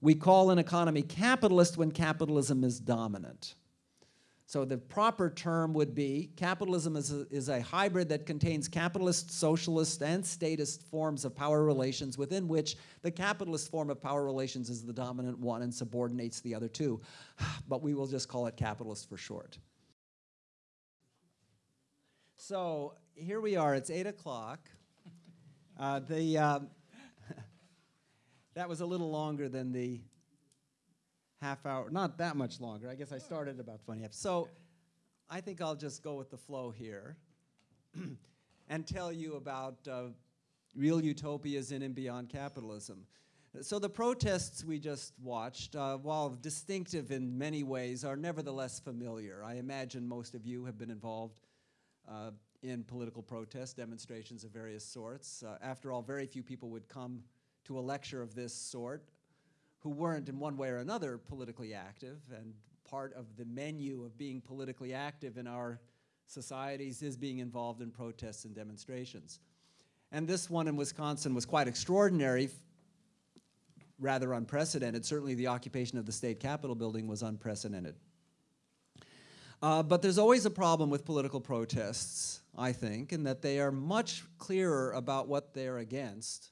We call an economy capitalist when capitalism is dominant. So the proper term would be capitalism is a, is a hybrid that contains capitalist, socialist, and statist forms of power relations within which the capitalist form of power relations is the dominant one and subordinates the other two. But we will just call it capitalist for short. So here we are, it's eight o'clock. Uh, the, uh, that was a little longer than the half hour, not that much longer. I guess I started about 20 minutes. So I think I'll just go with the flow here and tell you about uh, real utopias in and beyond capitalism. So the protests we just watched, uh, while distinctive in many ways, are nevertheless familiar. I imagine most of you have been involved uh, in political protests, demonstrations of various sorts. Uh, after all, very few people would come to a lecture of this sort who weren't in one way or another politically active, and part of the menu of being politically active in our societies is being involved in protests and demonstrations. And this one in Wisconsin was quite extraordinary, rather unprecedented. Certainly the occupation of the state capitol building was unprecedented. Uh, but there's always a problem with political protests, I think, in that they are much clearer about what they're against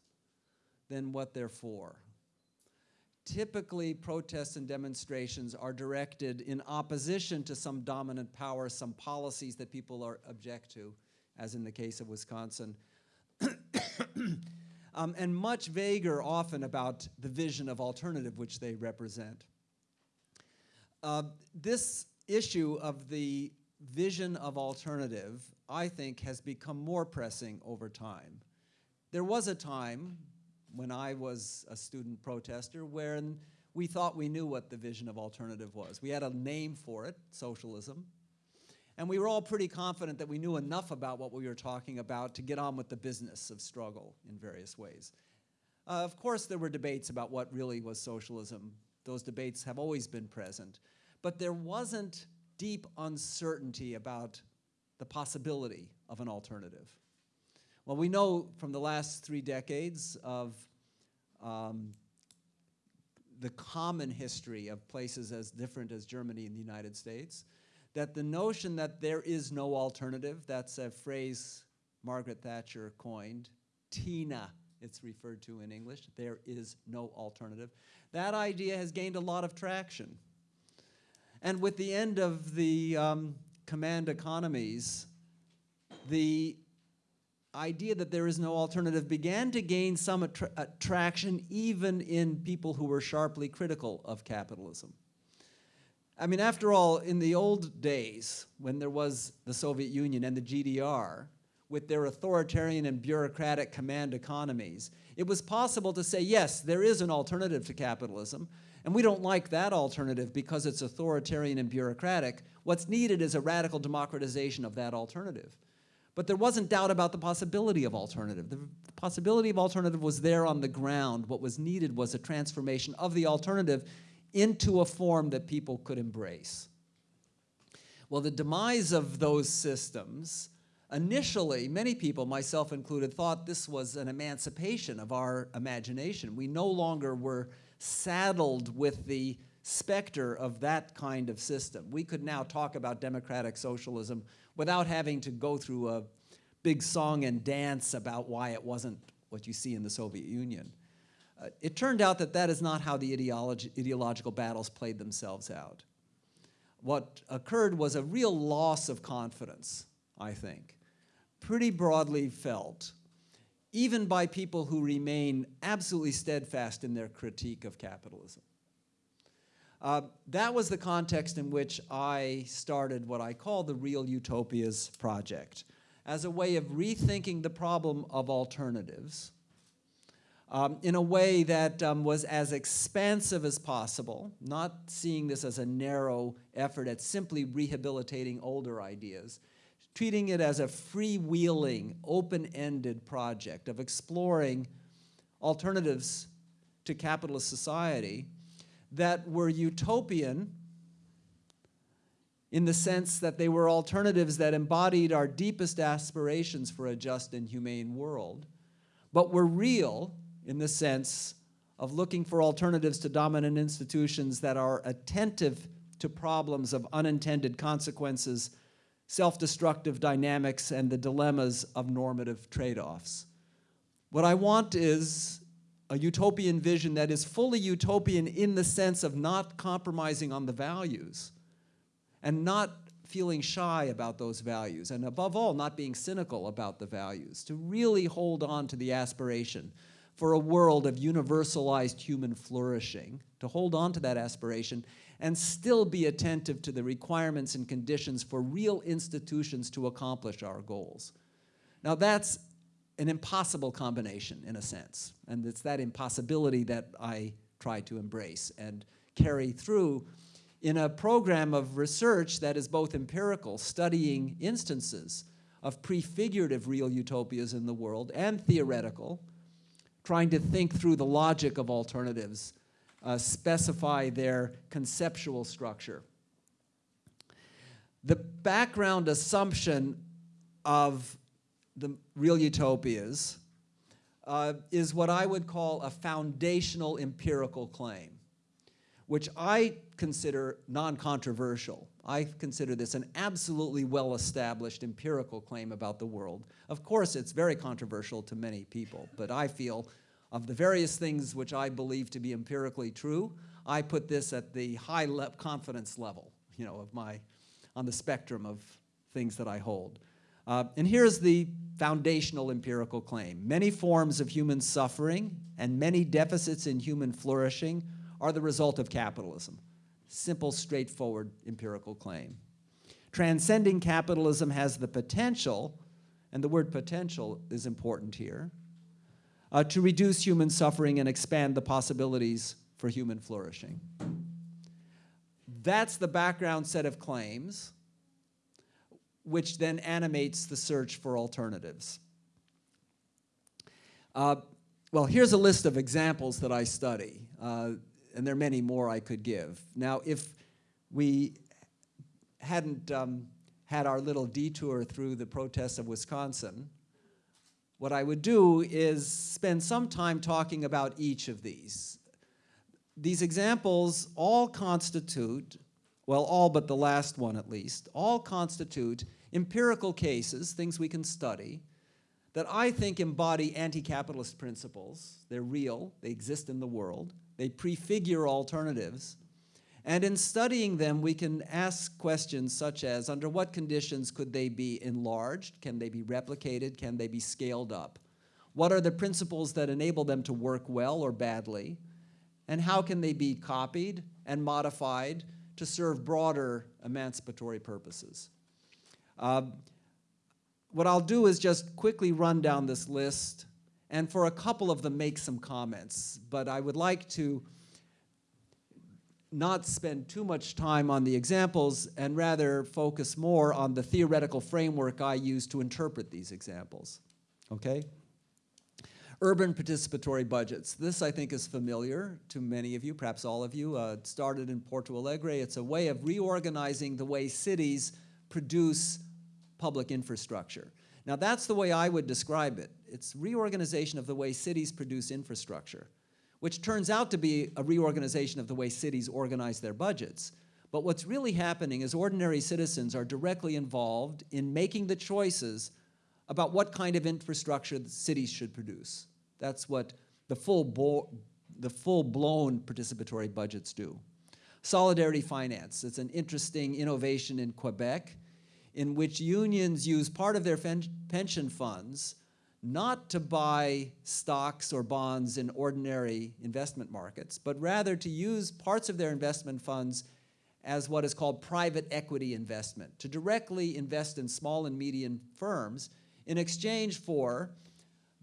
than what they're for typically protests and demonstrations are directed in opposition to some dominant power, some policies that people are object to, as in the case of Wisconsin. um, and much vaguer often about the vision of alternative which they represent. Uh, this issue of the vision of alternative, I think, has become more pressing over time. There was a time when I was a student protester when we thought we knew what the vision of alternative was. We had a name for it, socialism, and we were all pretty confident that we knew enough about what we were talking about to get on with the business of struggle in various ways. Uh, of course, there were debates about what really was socialism. Those debates have always been present. But there wasn't deep uncertainty about the possibility of an alternative. Well, we know from the last three decades of um, the common history of places as different as Germany and the United States, that the notion that there is no alternative, that's a phrase Margaret Thatcher coined, TINA, it's referred to in English, there is no alternative. That idea has gained a lot of traction. And with the end of the um, command economies, the idea that there is no alternative began to gain some attra attraction even in people who were sharply critical of capitalism. I mean, after all, in the old days, when there was the Soviet Union and the GDR, with their authoritarian and bureaucratic command economies, it was possible to say, yes, there is an alternative to capitalism, and we don't like that alternative because it's authoritarian and bureaucratic. What's needed is a radical democratization of that alternative. But there wasn't doubt about the possibility of alternative. The possibility of alternative was there on the ground. What was needed was a transformation of the alternative into a form that people could embrace. Well, the demise of those systems, initially, many people, myself included, thought this was an emancipation of our imagination. We no longer were saddled with the specter of that kind of system. We could now talk about democratic socialism without having to go through a big song and dance about why it wasn't what you see in the Soviet Union. Uh, it turned out that that is not how the ideology, ideological battles played themselves out. What occurred was a real loss of confidence, I think, pretty broadly felt, even by people who remain absolutely steadfast in their critique of capitalism. Uh, that was the context in which I started what I call the Real Utopias Project. As a way of rethinking the problem of alternatives um, in a way that um, was as expansive as possible, not seeing this as a narrow effort at simply rehabilitating older ideas, treating it as a freewheeling, open-ended project of exploring alternatives to capitalist society that were utopian in the sense that they were alternatives that embodied our deepest aspirations for a just and humane world, but were real in the sense of looking for alternatives to dominant institutions that are attentive to problems of unintended consequences, self-destructive dynamics, and the dilemmas of normative trade-offs. What I want is a utopian vision that is fully utopian in the sense of not compromising on the values and not feeling shy about those values, and above all, not being cynical about the values, to really hold on to the aspiration for a world of universalized human flourishing, to hold on to that aspiration and still be attentive to the requirements and conditions for real institutions to accomplish our goals. Now that's an impossible combination in a sense, and it's that impossibility that I try to embrace and carry through in a program of research that is both empirical, studying instances of prefigurative real utopias in the world, and theoretical, trying to think through the logic of alternatives, uh, specify their conceptual structure. The background assumption of the real utopias uh, is what I would call a foundational empirical claim which I consider non-controversial. I consider this an absolutely well-established empirical claim about the world. Of course, it's very controversial to many people, but I feel of the various things which I believe to be empirically true, I put this at the high le confidence level, you know, of my, on the spectrum of things that I hold. Uh, and here's the foundational empirical claim. Many forms of human suffering and many deficits in human flourishing are the result of capitalism. Simple, straightforward empirical claim. Transcending capitalism has the potential, and the word potential is important here, uh, to reduce human suffering and expand the possibilities for human flourishing. That's the background set of claims, which then animates the search for alternatives. Uh, well, here's a list of examples that I study. Uh, and there are many more I could give. Now, if we hadn't um, had our little detour through the protests of Wisconsin, what I would do is spend some time talking about each of these. These examples all constitute, well, all but the last one at least, all constitute empirical cases, things we can study, that I think embody anti-capitalist principles. They're real, they exist in the world, they prefigure alternatives. And in studying them, we can ask questions such as, under what conditions could they be enlarged? Can they be replicated? Can they be scaled up? What are the principles that enable them to work well or badly? And how can they be copied and modified to serve broader emancipatory purposes? Uh, what I'll do is just quickly run down this list and for a couple of them make some comments. But I would like to not spend too much time on the examples and rather focus more on the theoretical framework I use to interpret these examples. Okay? Urban participatory budgets. This, I think, is familiar to many of you, perhaps all of you. Uh, it started in Porto Alegre. It's a way of reorganizing the way cities produce public infrastructure. Now that's the way I would describe it. It's reorganization of the way cities produce infrastructure, which turns out to be a reorganization of the way cities organize their budgets. But what's really happening is ordinary citizens are directly involved in making the choices about what kind of infrastructure the cities should produce. That's what the full, the full-blown participatory budgets do. Solidarity finance, it's an interesting innovation in Quebec in which unions use part of their pension funds not to buy stocks or bonds in ordinary investment markets, but rather to use parts of their investment funds as what is called private equity investment, to directly invest in small and medium firms in exchange for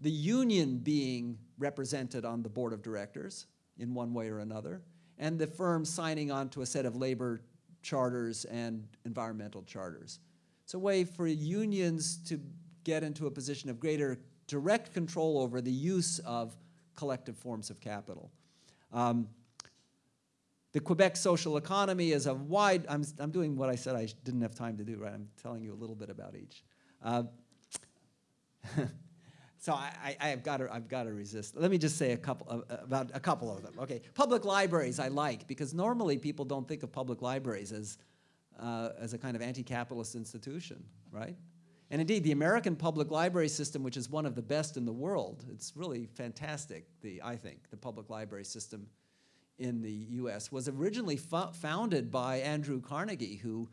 the union being represented on the board of directors in one way or another, and the firm signing on to a set of labor charters and environmental charters. It's a way for unions to get into a position of greater direct control over the use of collective forms of capital. Um, the Quebec social economy is a wide, I'm, I'm doing what I said I didn't have time to do, right? I'm telling you a little bit about each. Uh, So I, have got to, I've got to resist. Let me just say a couple of, about a couple of them. Okay, public libraries I like because normally people don't think of public libraries as, uh, as a kind of anti-capitalist institution, right? And indeed, the American public library system, which is one of the best in the world, it's really fantastic, the, I think, the public library system in the US, was originally fo founded by Andrew Carnegie, who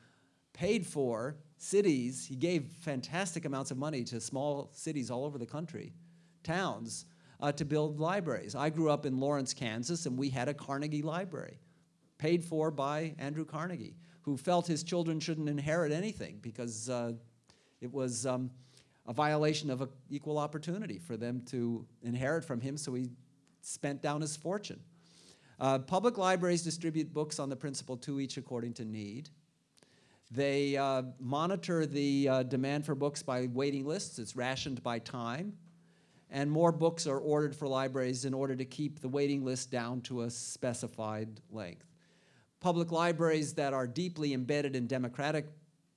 paid for cities, he gave fantastic amounts of money to small cities all over the country, towns, uh, to build libraries. I grew up in Lawrence, Kansas, and we had a Carnegie library, paid for by Andrew Carnegie, who felt his children shouldn't inherit anything because uh, it was um, a violation of a equal opportunity for them to inherit from him, so he spent down his fortune. Uh, public libraries distribute books on the principle two each according to need. They uh, monitor the uh, demand for books by waiting lists. It's rationed by time. And more books are ordered for libraries in order to keep the waiting list down to a specified length. Public libraries that are deeply embedded in democratic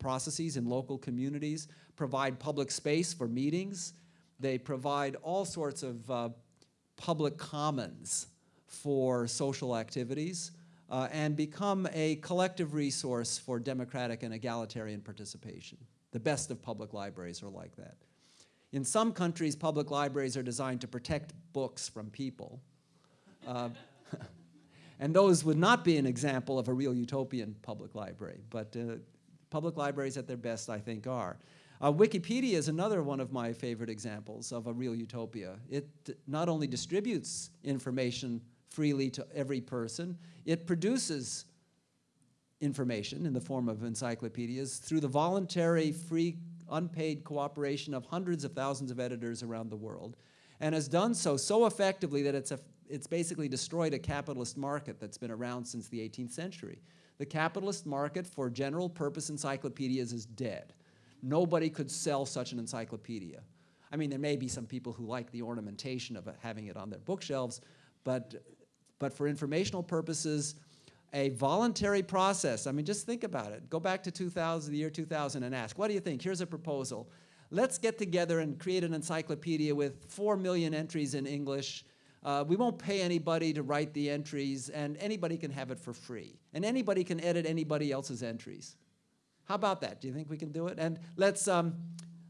processes in local communities provide public space for meetings. They provide all sorts of uh, public commons for social activities uh, and become a collective resource for democratic and egalitarian participation. The best of public libraries are like that. In some countries, public libraries are designed to protect books from people. Uh, and those would not be an example of a real utopian public library, but uh, public libraries at their best, I think, are. Uh, Wikipedia is another one of my favorite examples of a real utopia. It not only distributes information freely to every person. It produces information in the form of encyclopedias through the voluntary, free, unpaid cooperation of hundreds of thousands of editors around the world, and has done so so effectively that it's, a, it's basically destroyed a capitalist market that's been around since the 18th century. The capitalist market for general purpose encyclopedias is dead. Nobody could sell such an encyclopedia. I mean, there may be some people who like the ornamentation of having it on their bookshelves, but but for informational purposes, a voluntary process. I mean, just think about it. Go back to 2000, the year 2000 and ask, what do you think? Here's a proposal. Let's get together and create an encyclopedia with 4 million entries in English. Uh, we won't pay anybody to write the entries, and anybody can have it for free. And anybody can edit anybody else's entries. How about that? Do you think we can do it? And let's, um,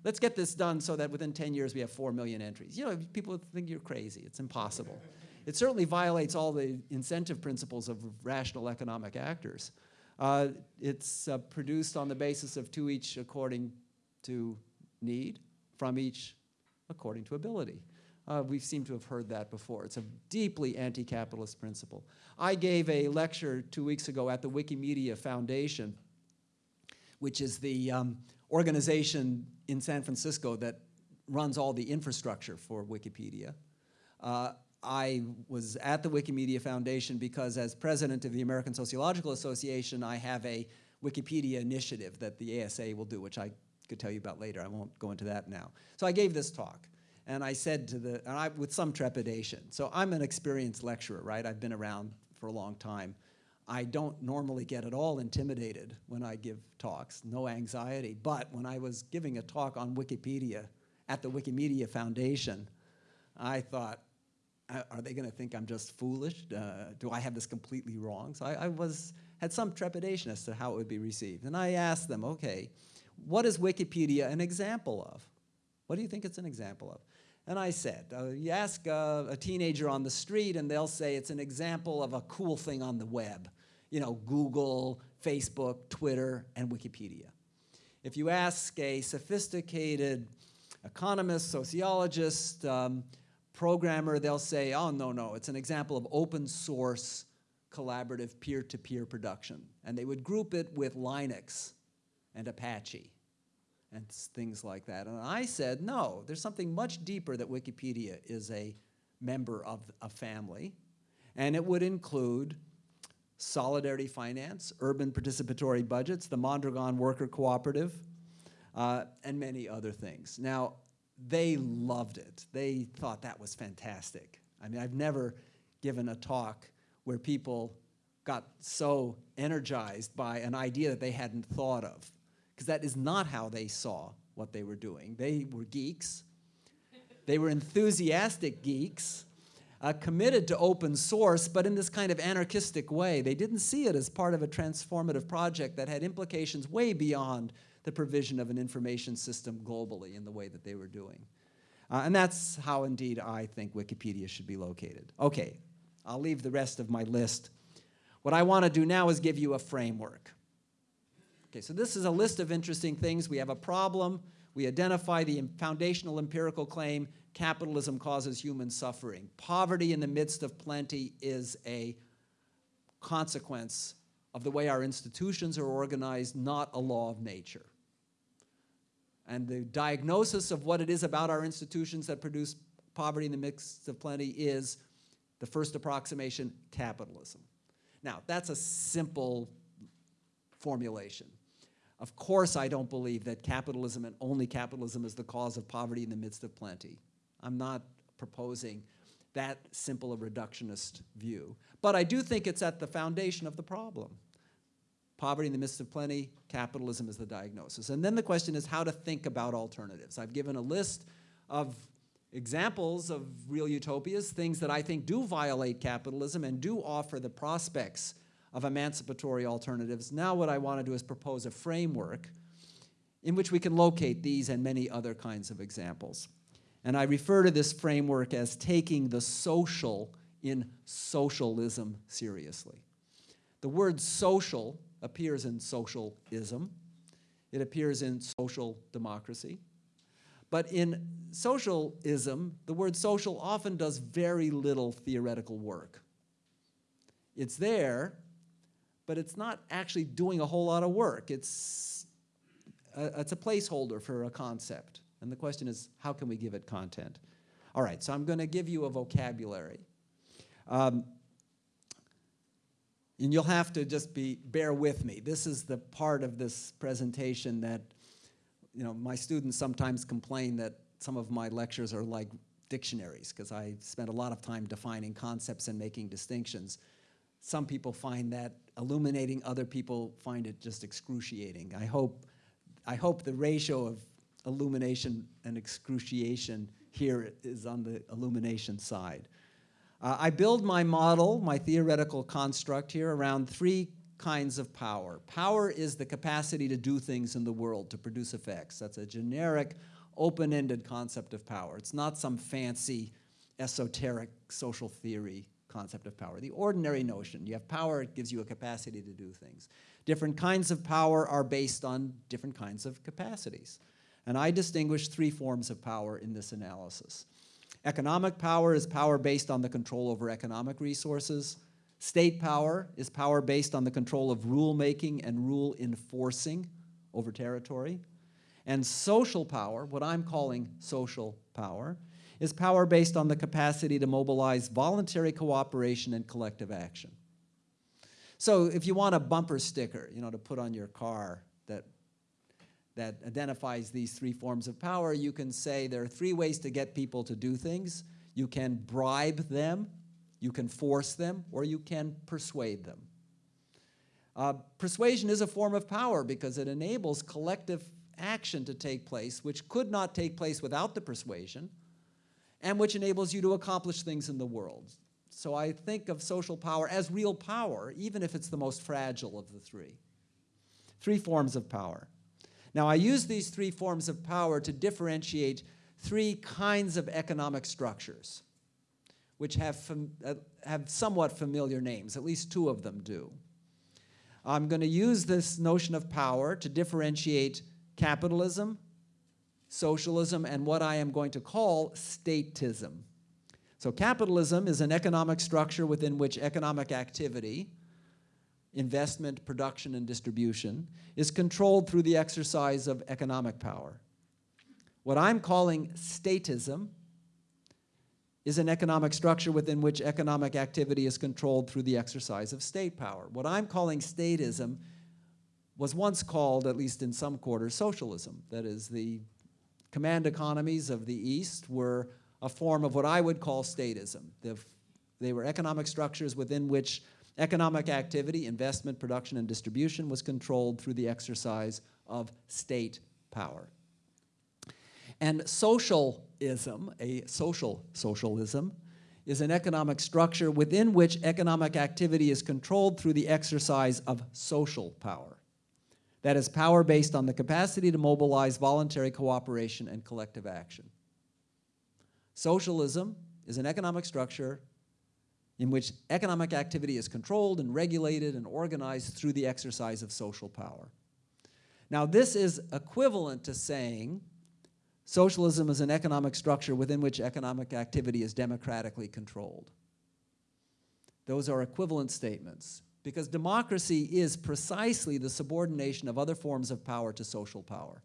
let's get this done so that within 10 years we have 4 million entries. You know, people think you're crazy. It's impossible. It certainly violates all the incentive principles of rational economic actors. Uh, it's uh, produced on the basis of to each according to need, from each according to ability. Uh, we seem to have heard that before. It's a deeply anti-capitalist principle. I gave a lecture two weeks ago at the Wikimedia Foundation, which is the um, organization in San Francisco that runs all the infrastructure for Wikipedia. Uh, I was at the Wikimedia Foundation because as president of the American Sociological Association, I have a Wikipedia initiative that the ASA will do, which I could tell you about later. I won't go into that now. So I gave this talk. And I said to the, and I, with some trepidation. So I'm an experienced lecturer, right? I've been around for a long time. I don't normally get at all intimidated when I give talks, no anxiety. But when I was giving a talk on Wikipedia at the Wikimedia Foundation, I thought, are they going to think I'm just foolish? Uh, do I have this completely wrong? So I, I, was had some trepidation as to how it would be received. And I asked them, okay, what is Wikipedia an example of? What do you think it's an example of? And I said, uh, you ask a teenager on the street and they'll say it's an example of a cool thing on the web. You know, Google, Facebook, Twitter, and Wikipedia. If you ask a sophisticated economist, sociologist, um, programmer, they'll say, oh, no, no, it's an example of open source collaborative peer-to-peer -peer production. And they would group it with Linux and Apache and things like that. And I said, no, there's something much deeper that Wikipedia is a member of a family. And it would include Solidarity Finance, urban participatory budgets, the Mondragon Worker Cooperative, uh, and many other things. Now, they loved it. They thought that was fantastic. I mean, I've never given a talk where people got so energized by an idea that they hadn't thought of, because that is not how they saw what they were doing. They were geeks. They were enthusiastic geeks, uh, committed to open source, but in this kind of anarchistic way. They didn't see it as part of a transformative project that had implications way beyond the provision of an information system globally in the way that they were doing. Uh, and that's how, indeed, I think Wikipedia should be located. Okay, I'll leave the rest of my list. What I want to do now is give you a framework. Okay, so this is a list of interesting things. We have a problem. We identify the foundational empirical claim, capitalism causes human suffering. Poverty in the midst of plenty is a consequence of the way our institutions are organized, not a law of nature. And the diagnosis of what it is about our institutions that produce poverty in the midst of plenty is the first approximation, capitalism. Now, that's a simple formulation. Of course, I don't believe that capitalism and only capitalism is the cause of poverty in the midst of plenty. I'm not proposing that simple a reductionist view. But I do think it's at the foundation of the problem. Poverty in the midst of plenty, capitalism is the diagnosis. And then the question is how to think about alternatives. I've given a list of examples of real utopias, things that I think do violate capitalism and do offer the prospects of emancipatory alternatives. Now what I want to do is propose a framework in which we can locate these and many other kinds of examples. And I refer to this framework as taking the social in socialism seriously. The word social appears in socialism. It appears in social democracy. But in socialism, the word social often does very little theoretical work. It's there, but it's not actually doing a whole lot of work. It's a, it's a placeholder for a concept. And the question is, how can we give it content? All right, so I'm going to give you a vocabulary. Um, and you'll have to just be bear with me. This is the part of this presentation that, you know, my students sometimes complain that some of my lectures are like dictionaries because I spend a lot of time defining concepts and making distinctions. Some people find that illuminating, other people find it just excruciating. I hope, I hope the ratio of illumination and excruciation here is on the illumination side. Uh, I build my model, my theoretical construct here, around three kinds of power. Power is the capacity to do things in the world, to produce effects. That's a generic, open-ended concept of power. It's not some fancy, esoteric social theory concept of power. The ordinary notion, you have power, it gives you a capacity to do things. Different kinds of power are based on different kinds of capacities. And I distinguish three forms of power in this analysis. Economic power is power based on the control over economic resources. State power is power based on the control of rule-making and rule enforcing over territory. And social power, what I'm calling social power, is power based on the capacity to mobilize voluntary cooperation and collective action. So if you want a bumper sticker, you know, to put on your car that that identifies these three forms of power, you can say there are three ways to get people to do things. You can bribe them, you can force them, or you can persuade them. Uh, persuasion is a form of power because it enables collective action to take place, which could not take place without the persuasion, and which enables you to accomplish things in the world. So I think of social power as real power, even if it's the most fragile of the three. Three forms of power. Now, I use these three forms of power to differentiate three kinds of economic structures, which have, uh, have somewhat familiar names, at least two of them do. I'm going to use this notion of power to differentiate capitalism, socialism, and what I am going to call statism. So capitalism is an economic structure within which economic activity, investment, production, and distribution is controlled through the exercise of economic power. What I'm calling statism is an economic structure within which economic activity is controlled through the exercise of state power. What I'm calling statism was once called, at least in some quarters, socialism. That is, the command economies of the East were a form of what I would call statism. They were economic structures within which Economic activity, investment, production, and distribution was controlled through the exercise of state power. And socialism, a social socialism, is an economic structure within which economic activity is controlled through the exercise of social power. That is power based on the capacity to mobilize voluntary cooperation and collective action. Socialism is an economic structure in which economic activity is controlled and regulated and organized through the exercise of social power. Now this is equivalent to saying socialism is an economic structure within which economic activity is democratically controlled. Those are equivalent statements because democracy is precisely the subordination of other forms of power to social power.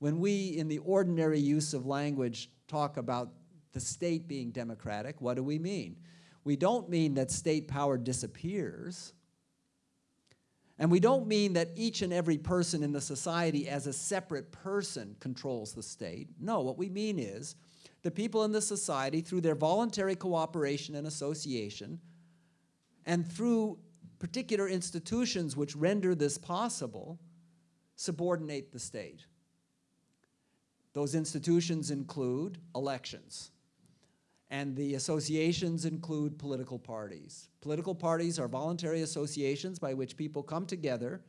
When we, in the ordinary use of language, talk about the state being democratic, what do we mean? We don't mean that state power disappears. And we don't mean that each and every person in the society as a separate person controls the state. No, what we mean is the people in the society, through their voluntary cooperation and association, and through particular institutions which render this possible, subordinate the state. Those institutions include elections. And the associations include political parties. Political parties are voluntary associations by which people come together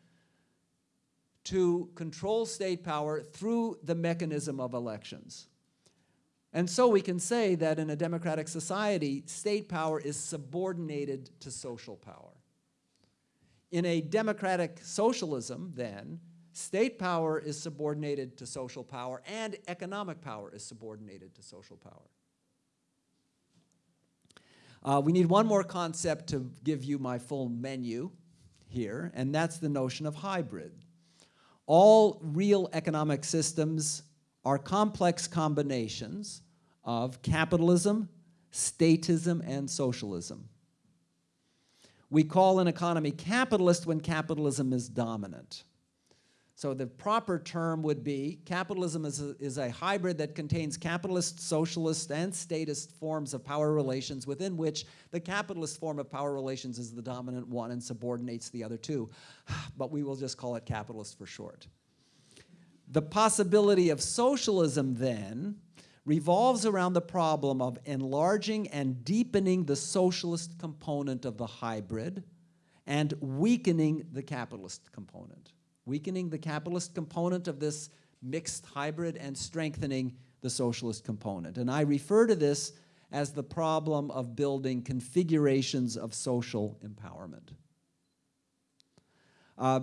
to control state power through the mechanism of elections. And so we can say that in a democratic society, state power is subordinated to social power. In a democratic socialism, then, state power is subordinated to social power and economic power is subordinated to social power. Uh, we need one more concept to give you my full menu here, and that's the notion of hybrid. All real economic systems are complex combinations of capitalism, statism, and socialism. We call an economy capitalist when capitalism is dominant. So the proper term would be capitalism is a, is a hybrid that contains capitalist, socialist, and statist forms of power relations within which the capitalist form of power relations is the dominant one and subordinates the other two. But we will just call it capitalist for short. The possibility of socialism then revolves around the problem of enlarging and deepening the socialist component of the hybrid and weakening the capitalist component weakening the capitalist component of this mixed hybrid and strengthening the socialist component. And I refer to this as the problem of building configurations of social empowerment. Uh,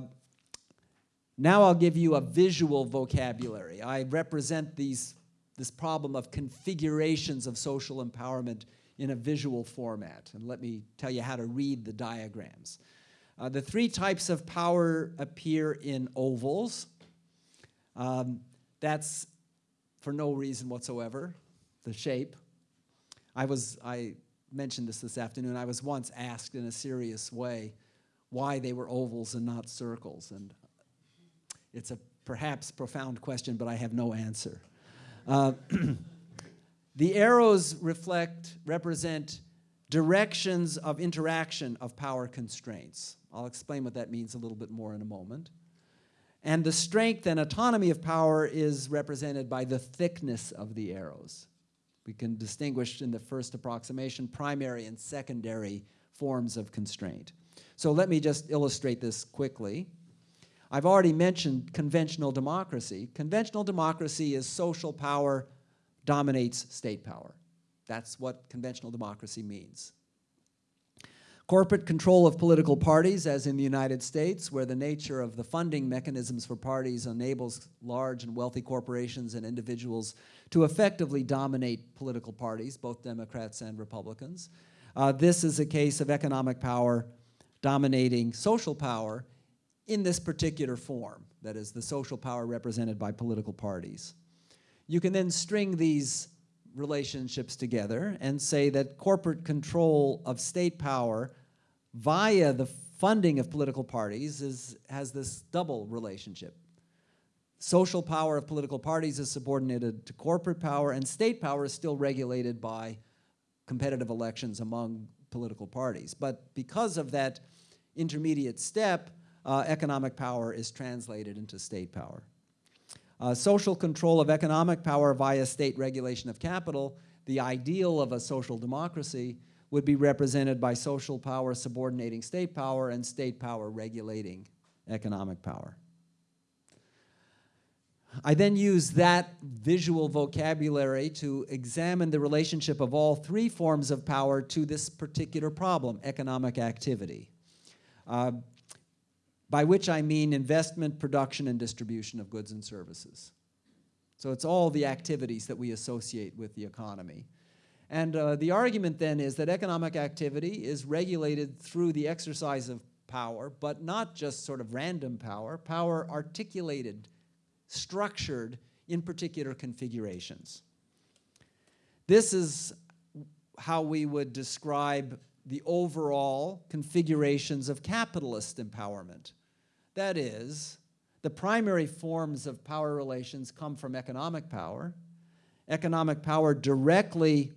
now I'll give you a visual vocabulary. I represent these, this problem of configurations of social empowerment in a visual format. And let me tell you how to read the diagrams. Uh, the three types of power appear in ovals. Um, that's for no reason whatsoever, the shape. I was, I mentioned this this afternoon, I was once asked in a serious way why they were ovals and not circles. And it's a perhaps profound question, but I have no answer. Uh, the arrows reflect, represent directions of interaction of power constraints. I'll explain what that means a little bit more in a moment. And the strength and autonomy of power is represented by the thickness of the arrows. We can distinguish in the first approximation primary and secondary forms of constraint. So let me just illustrate this quickly. I've already mentioned conventional democracy. Conventional democracy is social power dominates state power. That's what conventional democracy means. Corporate control of political parties, as in the United States, where the nature of the funding mechanisms for parties enables large and wealthy corporations and individuals to effectively dominate political parties, both Democrats and Republicans. Uh, this is a case of economic power dominating social power in this particular form, that is, the social power represented by political parties. You can then string these relationships together and say that corporate control of state power via the funding of political parties is, has this double relationship. Social power of political parties is subordinated to corporate power and state power is still regulated by competitive elections among political parties. But because of that intermediate step, uh, economic power is translated into state power. Uh, social control of economic power via state regulation of capital, the ideal of a social democracy, would be represented by social power subordinating state power and state power regulating economic power. I then use that visual vocabulary to examine the relationship of all three forms of power to this particular problem, economic activity, uh, by which I mean investment, production, and distribution of goods and services. So it's all the activities that we associate with the economy. And uh, the argument then is that economic activity is regulated through the exercise of power, but not just sort of random power, power articulated structured in particular configurations. This is how we would describe the overall configurations of capitalist empowerment. That is, the primary forms of power relations come from economic power. Economic power directly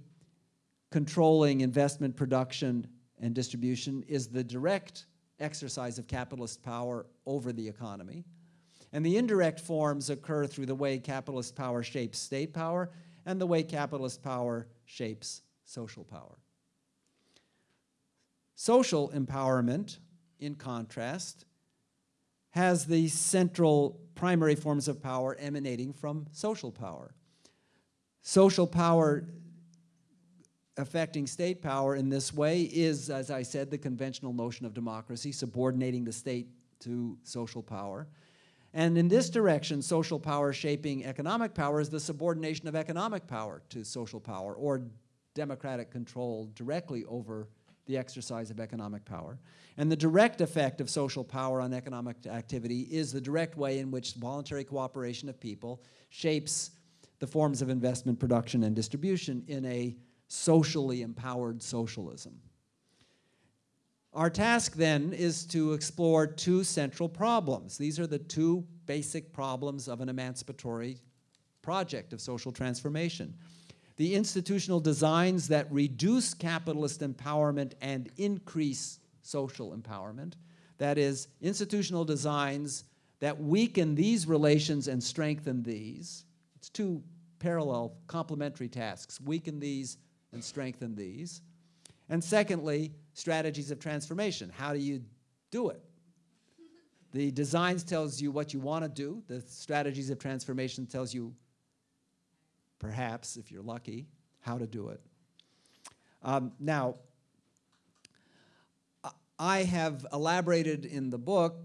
controlling investment, production, and distribution is the direct exercise of capitalist power over the economy. And the indirect forms occur through the way capitalist power shapes state power and the way capitalist power shapes social power. Social empowerment, in contrast, has the central primary forms of power emanating from social power. Social power affecting state power in this way is, as I said, the conventional notion of democracy, subordinating the state to social power. And in this direction, social power shaping economic power is the subordination of economic power to social power or democratic control directly over the exercise of economic power. And the direct effect of social power on economic activity is the direct way in which voluntary cooperation of people shapes the forms of investment, production, and distribution in a socially empowered socialism. Our task then is to explore two central problems. These are the two basic problems of an emancipatory project of social transformation. The institutional designs that reduce capitalist empowerment and increase social empowerment. That is, institutional designs that weaken these relations and strengthen these. It's two parallel complementary tasks, weaken these and strengthen these. And secondly, strategies of transformation. How do you do it? The designs tells you what you want to do. The strategies of transformation tells you, perhaps, if you're lucky, how to do it. Um, now, I have elaborated in the book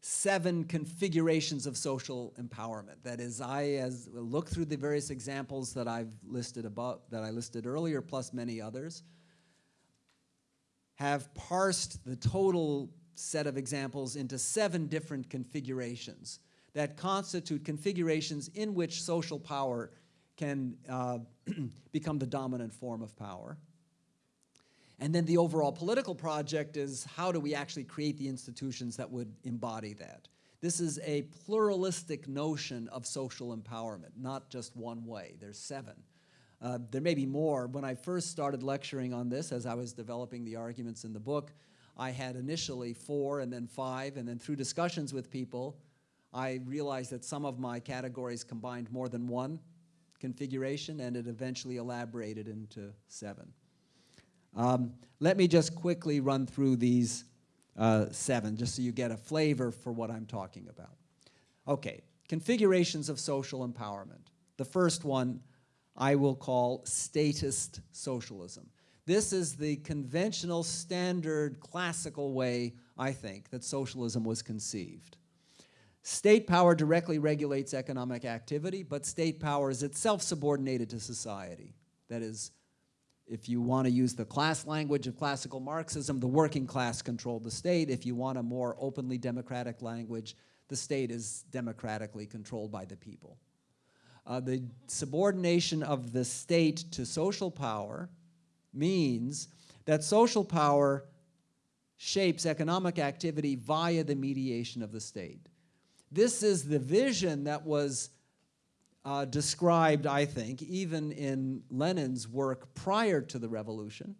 seven configurations of social empowerment. That is, I as look through the various examples that I've listed above, that I listed earlier, plus many others, have parsed the total set of examples into seven different configurations that constitute configurations in which social power can uh, become the dominant form of power. And then the overall political project is how do we actually create the institutions that would embody that? This is a pluralistic notion of social empowerment, not just one way. There's seven. Uh, there may be more. When I first started lecturing on this, as I was developing the arguments in the book, I had initially four and then five, and then through discussions with people, I realized that some of my categories combined more than one configuration, and it eventually elaborated into seven. Um, let me just quickly run through these uh, seven, just so you get a flavor for what I'm talking about. Okay, configurations of social empowerment. The first one I will call statist socialism. This is the conventional, standard, classical way, I think, that socialism was conceived. State power directly regulates economic activity, but state power is itself subordinated to society. That is, if you want to use the class language of classical Marxism, the working class controlled the state. If you want a more openly democratic language, the state is democratically controlled by the people. Uh, the subordination of the state to social power means that social power shapes economic activity via the mediation of the state. This is the vision that was uh, described, I think, even in Lenin's work prior to the revolution,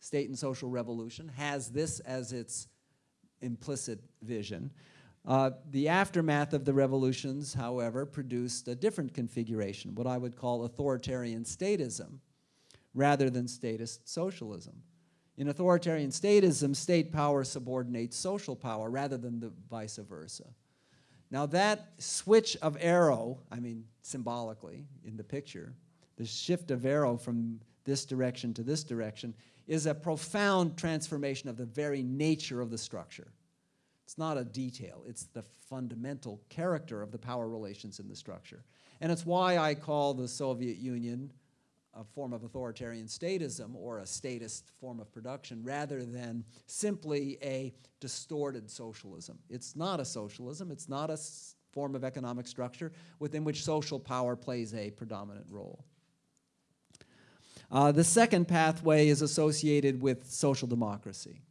State and Social Revolution, has this as its implicit vision. Uh, the aftermath of the revolutions, however, produced a different configuration, what I would call authoritarian statism, rather than statist socialism. In authoritarian statism, state power subordinates social power rather than the vice versa. Now that switch of arrow, I mean symbolically in the picture, the shift of arrow from this direction to this direction is a profound transformation of the very nature of the structure. It's not a detail, it's the fundamental character of the power relations in the structure. And it's why I call the Soviet Union a form of authoritarian statism or a statist form of production rather than simply a distorted socialism. It's not a socialism, it's not a form of economic structure within which social power plays a predominant role. Uh, the second pathway is associated with social democracy.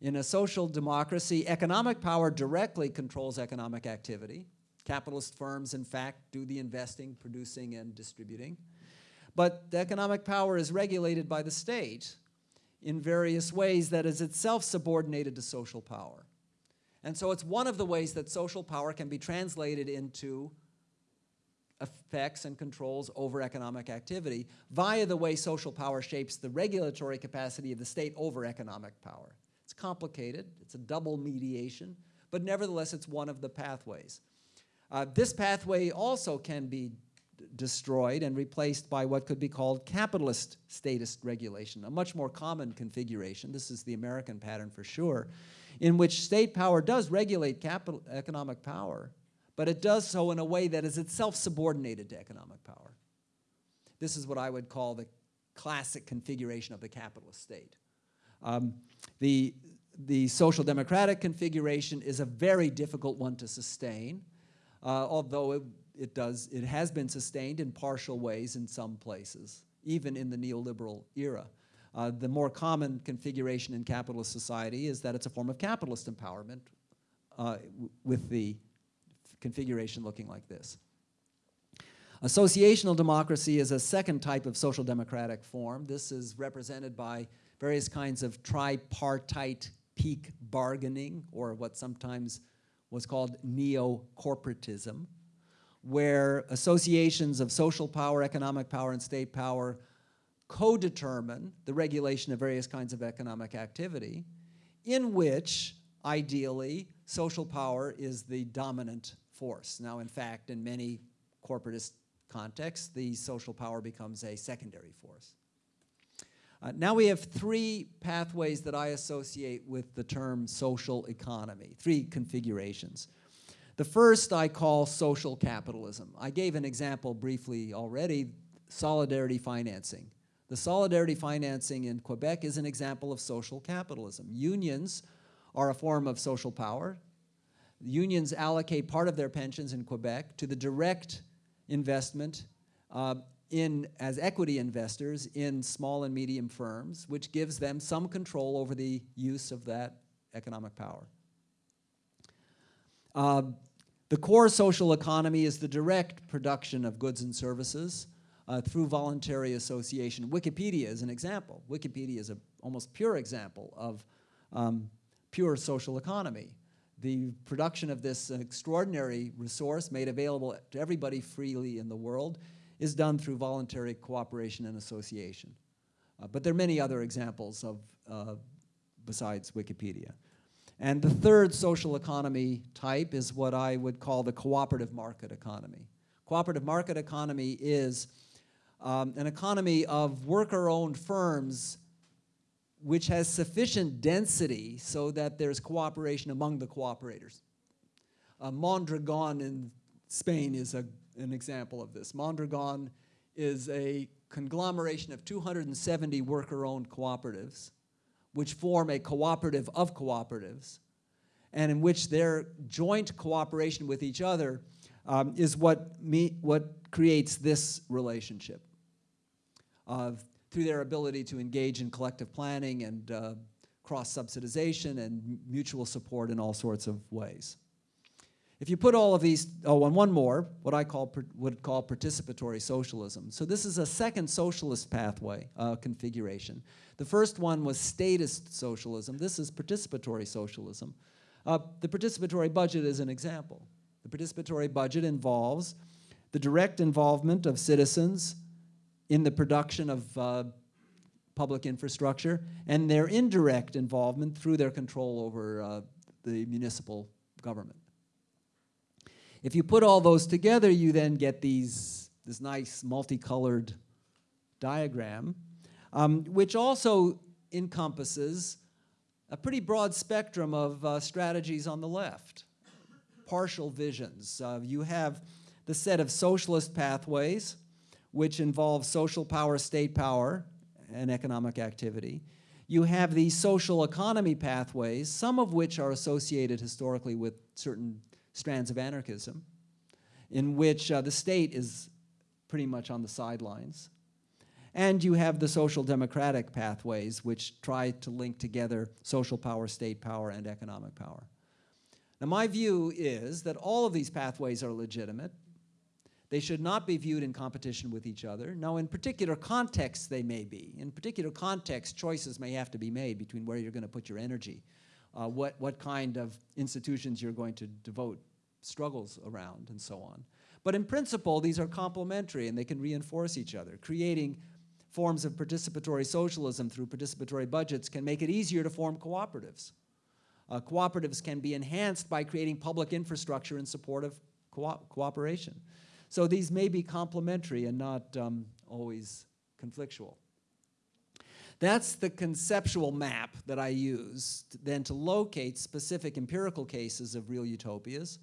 In a social democracy, economic power directly controls economic activity. Capitalist firms, in fact, do the investing, producing, and distributing. But the economic power is regulated by the state in various ways that is itself subordinated to social power. And so it's one of the ways that social power can be translated into effects and controls over economic activity via the way social power shapes the regulatory capacity of the state over economic power. It's complicated, it's a double mediation, but nevertheless it's one of the pathways. Uh, this pathway also can be destroyed and replaced by what could be called capitalist statist regulation, a much more common configuration. This is the American pattern for sure, in which state power does regulate capital, economic power, but it does so in a way that is itself subordinated to economic power. This is what I would call the classic configuration of the capitalist state. Um, the, the social democratic configuration is a very difficult one to sustain, uh, although it, it, does, it has been sustained in partial ways in some places, even in the neoliberal era. Uh, the more common configuration in capitalist society is that it's a form of capitalist empowerment uh, with the configuration looking like this. Associational democracy is a second type of social democratic form. This is represented by various kinds of tripartite peak bargaining, or what sometimes was called neo-corporatism, where associations of social power, economic power, and state power co-determine the regulation of various kinds of economic activity, in which, ideally, social power is the dominant force. Now, in fact, in many corporatist contexts, the social power becomes a secondary force. Uh, now we have three pathways that I associate with the term social economy, three configurations. The first I call social capitalism. I gave an example briefly already, solidarity financing. The solidarity financing in Quebec is an example of social capitalism. Unions are a form of social power. Unions allocate part of their pensions in Quebec to the direct investment uh, in, as equity investors in small and medium firms, which gives them some control over the use of that economic power. Uh, the core social economy is the direct production of goods and services uh, through voluntary association. Wikipedia is an example. Wikipedia is an almost pure example of um, pure social economy. The production of this extraordinary resource made available to everybody freely in the world is done through voluntary cooperation and association. Uh, but there are many other examples of, uh, besides Wikipedia. And the third social economy type is what I would call the cooperative market economy. Cooperative market economy is um, an economy of worker-owned firms which has sufficient density so that there's cooperation among the cooperators. Uh, Mondragon in Spain is a an example of this. Mondragon is a conglomeration of 270 worker-owned cooperatives, which form a cooperative of cooperatives, and in which their joint cooperation with each other um, is what, me, what creates this relationship uh, through their ability to engage in collective planning and uh, cross-subsidization and mutual support in all sorts of ways. If you put all of these, oh, and one more, what I call would call participatory socialism. So this is a second socialist pathway uh, configuration. The first one was statist socialism. This is participatory socialism. Uh, the participatory budget is an example. The participatory budget involves the direct involvement of citizens in the production of uh, public infrastructure and their indirect involvement through their control over uh, the municipal government. If you put all those together, you then get these, this nice multicolored diagram, um, which also encompasses a pretty broad spectrum of uh, strategies on the left, partial visions. Uh, you have the set of socialist pathways, which involve social power, state power, and economic activity. You have these social economy pathways, some of which are associated historically with certain strands of anarchism, in which uh, the state is pretty much on the sidelines. And you have the social democratic pathways, which try to link together social power, state power, and economic power. Now, my view is that all of these pathways are legitimate. They should not be viewed in competition with each other. Now, in particular contexts, they may be. In particular contexts, choices may have to be made between where you're going to put your energy, uh, what, what kind of institutions you're going to devote struggles around, and so on. But in principle, these are complementary and they can reinforce each other, creating forms of participatory socialism through participatory budgets can make it easier to form cooperatives. Uh, cooperatives can be enhanced by creating public infrastructure in support of co cooperation. So these may be complementary and not um, always conflictual. That's the conceptual map that I use then to locate specific empirical cases of real utopias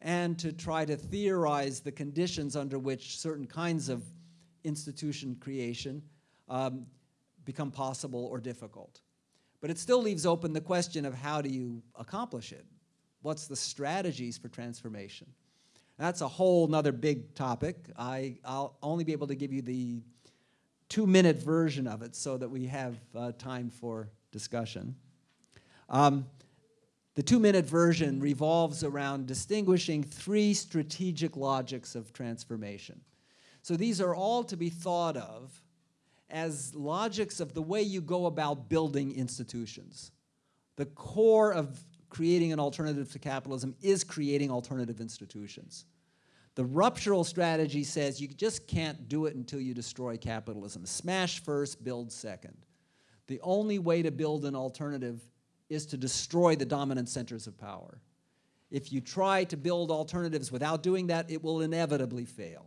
and to try to theorize the conditions under which certain kinds of institution creation um, become possible or difficult. But it still leaves open the question of how do you accomplish it? What's the strategies for transformation? That's a whole nother big topic. I, will only be able to give you the two-minute version of it so that we have uh, time for discussion. Um, the two-minute version revolves around distinguishing three strategic logics of transformation. So these are all to be thought of as logics of the way you go about building institutions. The core of creating an alternative to capitalism is creating alternative institutions. The ruptural strategy says you just can't do it until you destroy capitalism. Smash first, build second. The only way to build an alternative is to destroy the dominant centers of power. If you try to build alternatives without doing that, it will inevitably fail.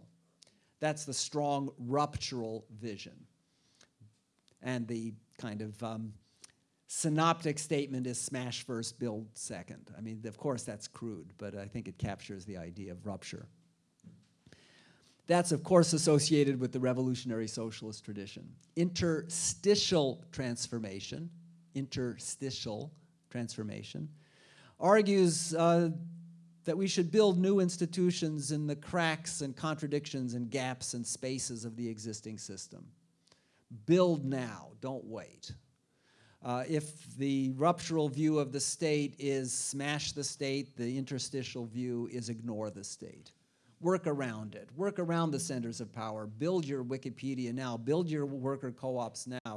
That's the strong ruptural vision. And the kind of um, synoptic statement is smash first, build second. I mean, of course, that's crude, but I think it captures the idea of rupture. That's, of course, associated with the revolutionary socialist tradition. Interstitial transformation, interstitial transformation, argues uh, that we should build new institutions in the cracks and contradictions and gaps and spaces of the existing system. Build now, don't wait. Uh, if the ruptural view of the state is smash the state, the interstitial view is ignore the state. Work around it. Work around the centers of power. Build your Wikipedia now. Build your worker co-ops now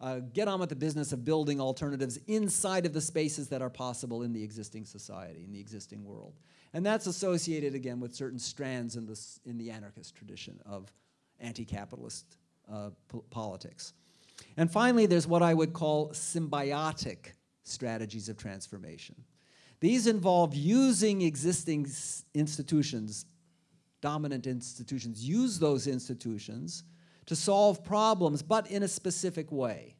uh, get on with the business of building alternatives inside of the spaces that are possible in the existing society, in the existing world. And that's associated, again, with certain strands in, this, in the anarchist tradition of anti-capitalist uh, po politics. And finally, there's what I would call symbiotic strategies of transformation. These involve using existing institutions, dominant institutions, use those institutions to solve problems, but in a specific way,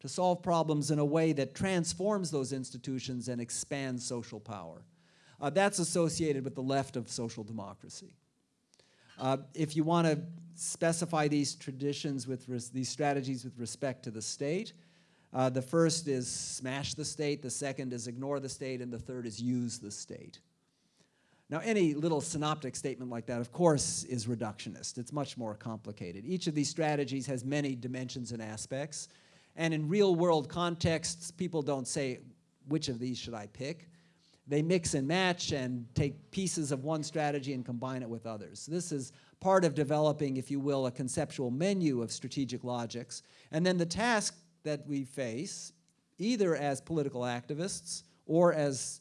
to solve problems in a way that transforms those institutions and expands social power. Uh, that's associated with the left of social democracy. Uh, if you want to specify these traditions with these strategies with respect to the state, uh, the first is smash the state, the second is ignore the state, and the third is use the state. Now, any little synoptic statement like that, of course, is reductionist. It's much more complicated. Each of these strategies has many dimensions and aspects. And in real world contexts, people don't say, which of these should I pick? They mix and match and take pieces of one strategy and combine it with others. This is part of developing, if you will, a conceptual menu of strategic logics. And then the task that we face, either as political activists or as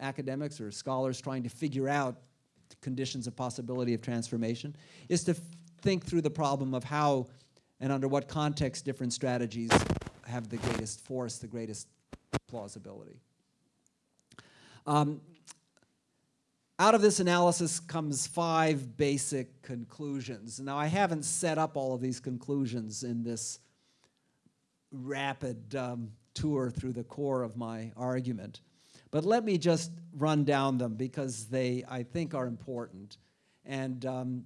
academics or scholars trying to figure out conditions of possibility of transformation, is to think through the problem of how and under what context different strategies have the greatest force, the greatest plausibility. Um, out of this analysis comes five basic conclusions. Now, I haven't set up all of these conclusions in this rapid um, tour through the core of my argument. But let me just run down them because they, I think, are important. And, um,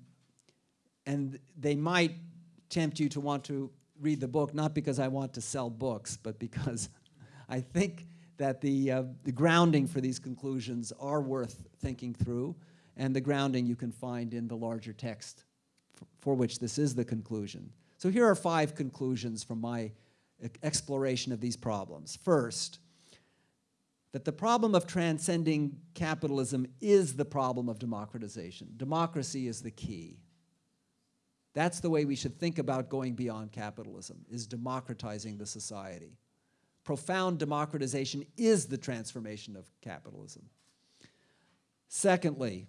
and they might tempt you to want to read the book, not because I want to sell books, but because I think that the, uh, the grounding for these conclusions are worth thinking through, and the grounding you can find in the larger text for which this is the conclusion. So here are five conclusions from my exploration of these problems. First, that the problem of transcending capitalism is the problem of democratization. Democracy is the key. That's the way we should think about going beyond capitalism, is democratizing the society profound democratization is the transformation of capitalism. Secondly,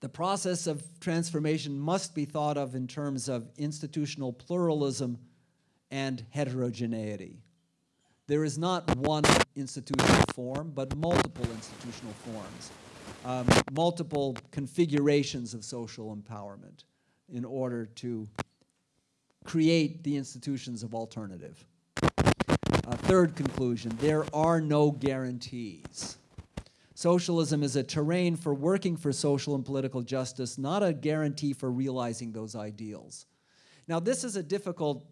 the process of transformation must be thought of in terms of institutional pluralism and heterogeneity. There is not one institutional form, but multiple institutional forms, um, multiple configurations of social empowerment in order to create the institutions of alternative. Third conclusion, there are no guarantees. Socialism is a terrain for working for social and political justice, not a guarantee for realizing those ideals. Now, this is a difficult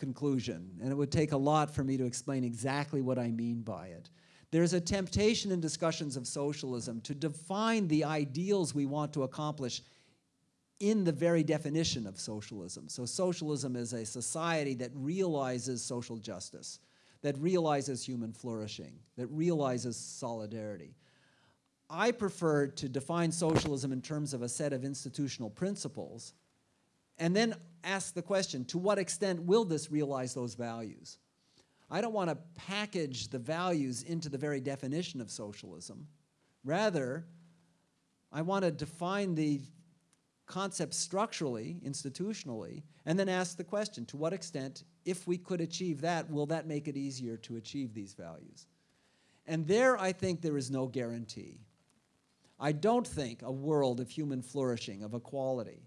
conclusion, and it would take a lot for me to explain exactly what I mean by it. There's a temptation in discussions of socialism to define the ideals we want to accomplish in the very definition of socialism. So socialism is a society that realizes social justice that realizes human flourishing, that realizes solidarity. I prefer to define socialism in terms of a set of institutional principles and then ask the question, to what extent will this realize those values? I don't want to package the values into the very definition of socialism. Rather, I want to define the concept structurally, institutionally, and then ask the question, to what extent, if we could achieve that, will that make it easier to achieve these values? And there, I think there is no guarantee. I don't think a world of human flourishing, of equality,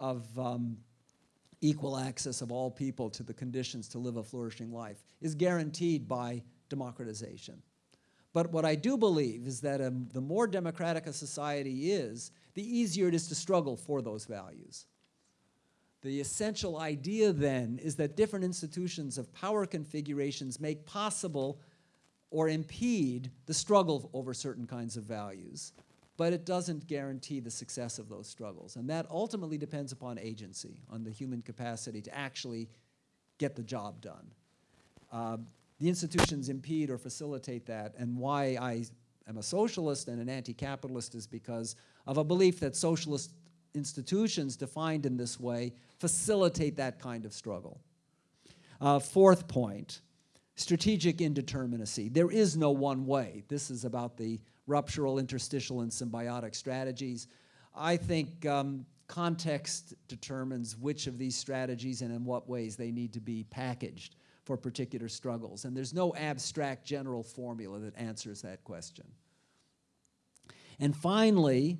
of um, equal access of all people to the conditions to live a flourishing life is guaranteed by democratization. But what I do believe is that um, the more democratic a society is, the easier it is to struggle for those values. The essential idea then is that different institutions of power configurations make possible or impede the struggle over certain kinds of values, but it doesn't guarantee the success of those struggles. And that ultimately depends upon agency, on the human capacity to actually get the job done. Uh, the institutions impede or facilitate that, and why I am a socialist and an anti-capitalist is because of a belief that socialist institutions defined in this way facilitate that kind of struggle. Uh, fourth point, strategic indeterminacy. There is no one way. This is about the ruptural, interstitial, and symbiotic strategies. I think um, context determines which of these strategies and in what ways they need to be packaged for particular struggles. And there's no abstract general formula that answers that question. And finally,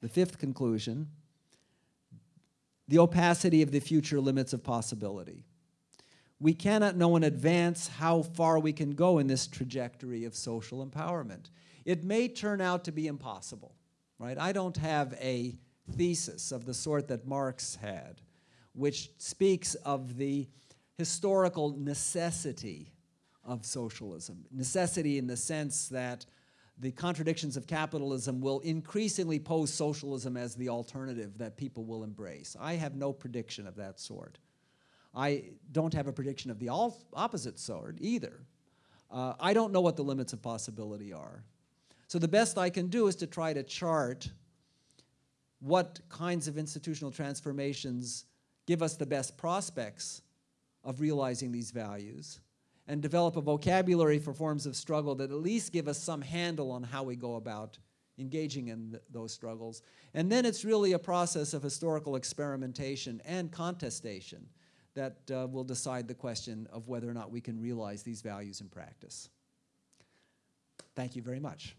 the fifth conclusion, the opacity of the future limits of possibility. We cannot know in advance how far we can go in this trajectory of social empowerment. It may turn out to be impossible, right? I don't have a thesis of the sort that Marx had, which speaks of the historical necessity of socialism. Necessity in the sense that the contradictions of capitalism will increasingly pose socialism as the alternative that people will embrace. I have no prediction of that sort. I don't have a prediction of the opposite sort either. Uh, I don't know what the limits of possibility are. So the best I can do is to try to chart what kinds of institutional transformations give us the best prospects of realizing these values, and develop a vocabulary for forms of struggle that at least give us some handle on how we go about engaging in th those struggles. And then it's really a process of historical experimentation and contestation that uh, will decide the question of whether or not we can realize these values in practice. Thank you very much.